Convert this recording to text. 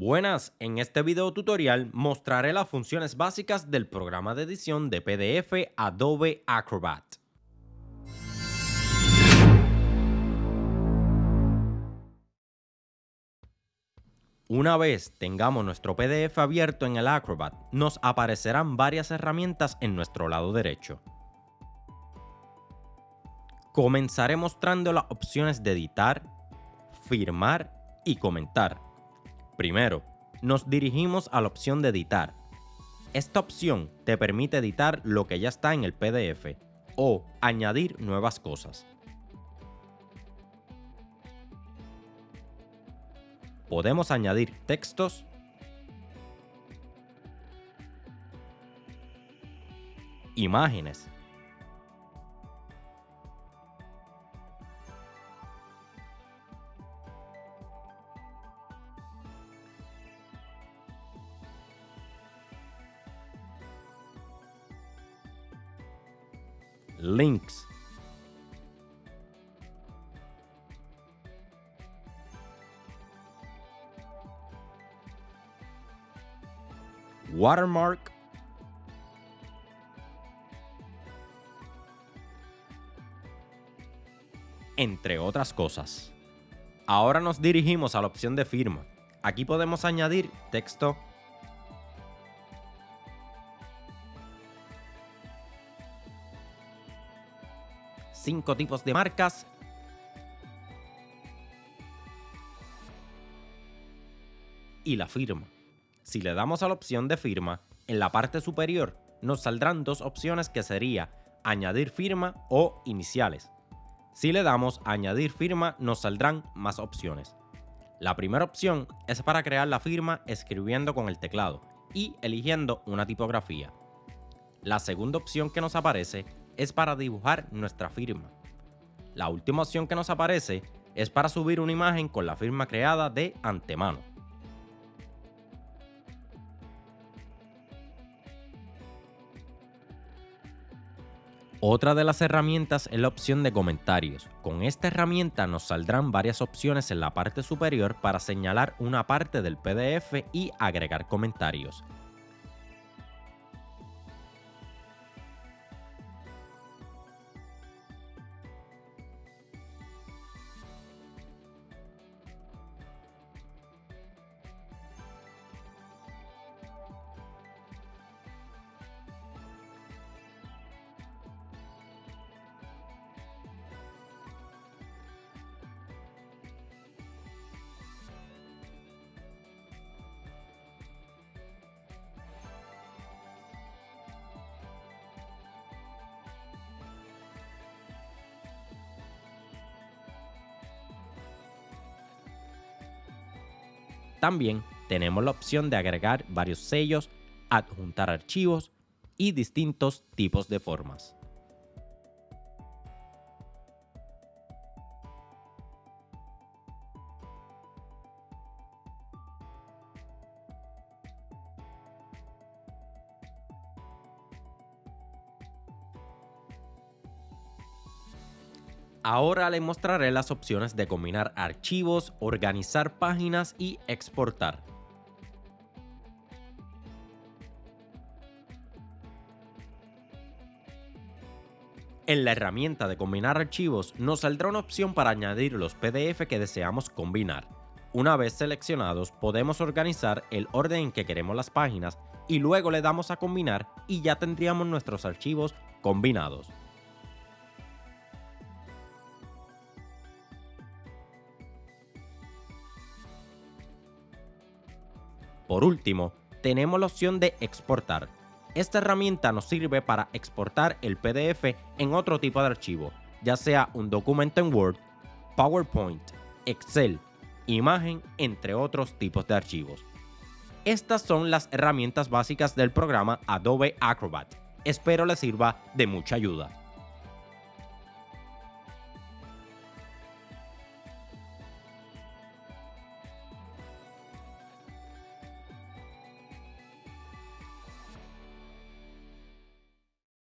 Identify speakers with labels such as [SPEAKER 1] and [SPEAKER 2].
[SPEAKER 1] Buenas, en este video tutorial mostraré las funciones básicas del programa de edición de PDF Adobe Acrobat. Una vez tengamos nuestro PDF abierto en el Acrobat, nos aparecerán varias herramientas en nuestro lado derecho. Comenzaré mostrando las opciones de editar, firmar y comentar. Primero, nos dirigimos a la opción de editar. Esta opción te permite editar lo que ya está en el PDF o añadir nuevas cosas. Podemos añadir textos, imágenes, links. Watermark. Entre otras cosas. Ahora nos dirigimos a la opción de firma. Aquí podemos añadir texto cinco tipos de marcas. Y la firma. Si le damos a la opción de firma, en la parte superior nos saldrán dos opciones que sería añadir firma o iniciales. Si le damos a añadir firma nos saldrán más opciones. La primera opción es para crear la firma escribiendo con el teclado y eligiendo una tipografía. La segunda opción que nos aparece es para dibujar nuestra firma. La última opción que nos aparece es para subir una imagen con la firma creada de antemano. Otra de las herramientas es la opción de comentarios. Con esta herramienta nos saldrán varias opciones en la parte superior para señalar una parte del PDF y agregar comentarios. También tenemos la opción de agregar varios sellos, adjuntar archivos y distintos tipos de formas. Ahora le mostraré las opciones de combinar archivos, organizar páginas y exportar. En la herramienta de combinar archivos nos saldrá una opción para añadir los PDF que deseamos combinar. Una vez seleccionados podemos organizar el orden en que queremos las páginas y luego le damos a combinar y ya tendríamos nuestros archivos combinados. Por último, tenemos la opción de exportar. Esta herramienta nos sirve para exportar el PDF en otro tipo de archivo, ya sea un documento en Word, PowerPoint, Excel, imagen, entre otros tipos de archivos. Estas son las herramientas básicas del programa Adobe Acrobat. Espero les sirva de mucha ayuda.